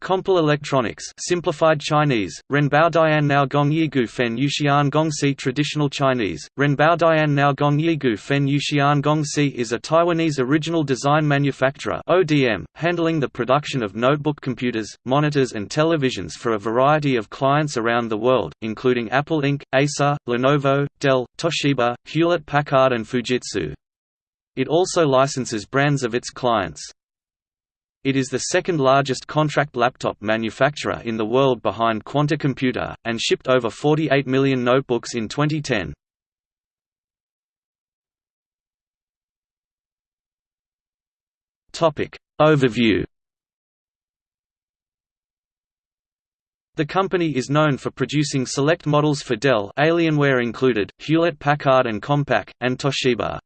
Compal Electronics simplified Chinese, Renbao Dian Nao Gong Yigu Fen Yuxian Gong Si Traditional Chinese, Renbao Dian Nao Gong Yigu Fen Yuxian Gong Si is a Taiwanese original design manufacturer ODM, handling the production of notebook computers, monitors and televisions for a variety of clients around the world, including Apple Inc., Acer, Lenovo, Dell, Toshiba, Hewlett-Packard and Fujitsu. It also licenses brands of its clients. It is the second largest contract laptop manufacturer in the world behind Quanta Computer, and shipped over 48 million notebooks in 2010. Overview The company is known for producing select models for Dell Alienware included, Hewlett-Packard and Compaq, and Toshiba.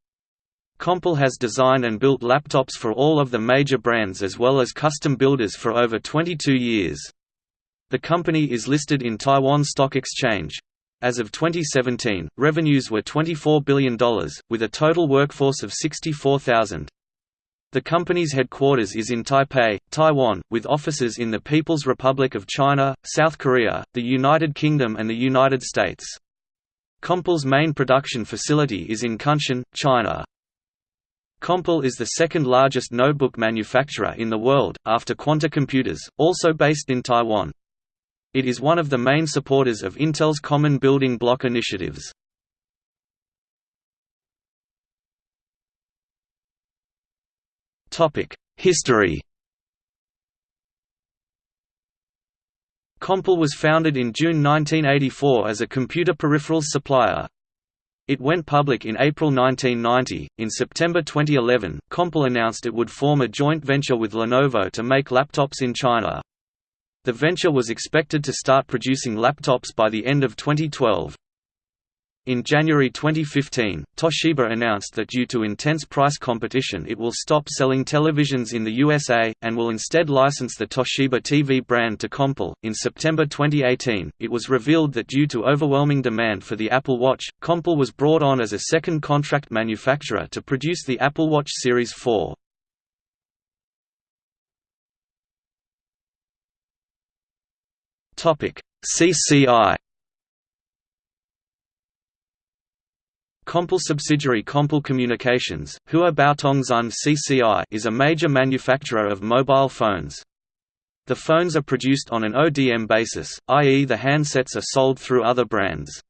Compal has designed and built laptops for all of the major brands as well as custom builders for over 22 years. The company is listed in Taiwan Stock Exchange. As of 2017, revenues were $24 billion, with a total workforce of 64,000. The company's headquarters is in Taipei, Taiwan, with offices in the People's Republic of China, South Korea, the United Kingdom and the United States. Compal's main production facility is in Kunshan, China. Compal is the second largest notebook manufacturer in the world, after Quanta Computers, also based in Taiwan. It is one of the main supporters of Intel's Common Building Block initiatives. History Compal was founded in June 1984 as a computer peripherals supplier. It went public in April 1990. In September 2011, Compal announced it would form a joint venture with Lenovo to make laptops in China. The venture was expected to start producing laptops by the end of 2012. In January 2015, Toshiba announced that due to intense price competition it will stop selling televisions in the USA, and will instead license the Toshiba TV brand to Compal. In September 2018, it was revealed that due to overwhelming demand for the Apple Watch, Compal was brought on as a second contract manufacturer to produce the Apple Watch Series 4. CCI Compal subsidiary Compal Communications, Hua Baotongxun CCI is a major manufacturer of mobile phones. The phones are produced on an ODM basis, i.e. the handsets are sold through other brands.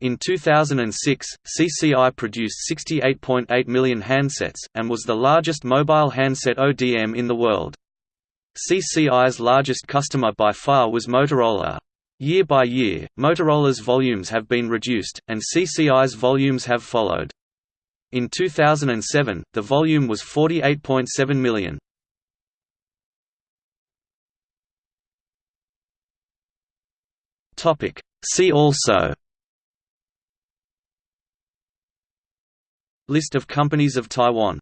In 2006, CCI produced 68.8 million handsets, and was the largest mobile handset ODM in the world. CCI's largest customer by far was Motorola. Year by year, Motorola's volumes have been reduced, and CCI's volumes have followed. In 2007, the volume was 48.7 million. See also List of companies of Taiwan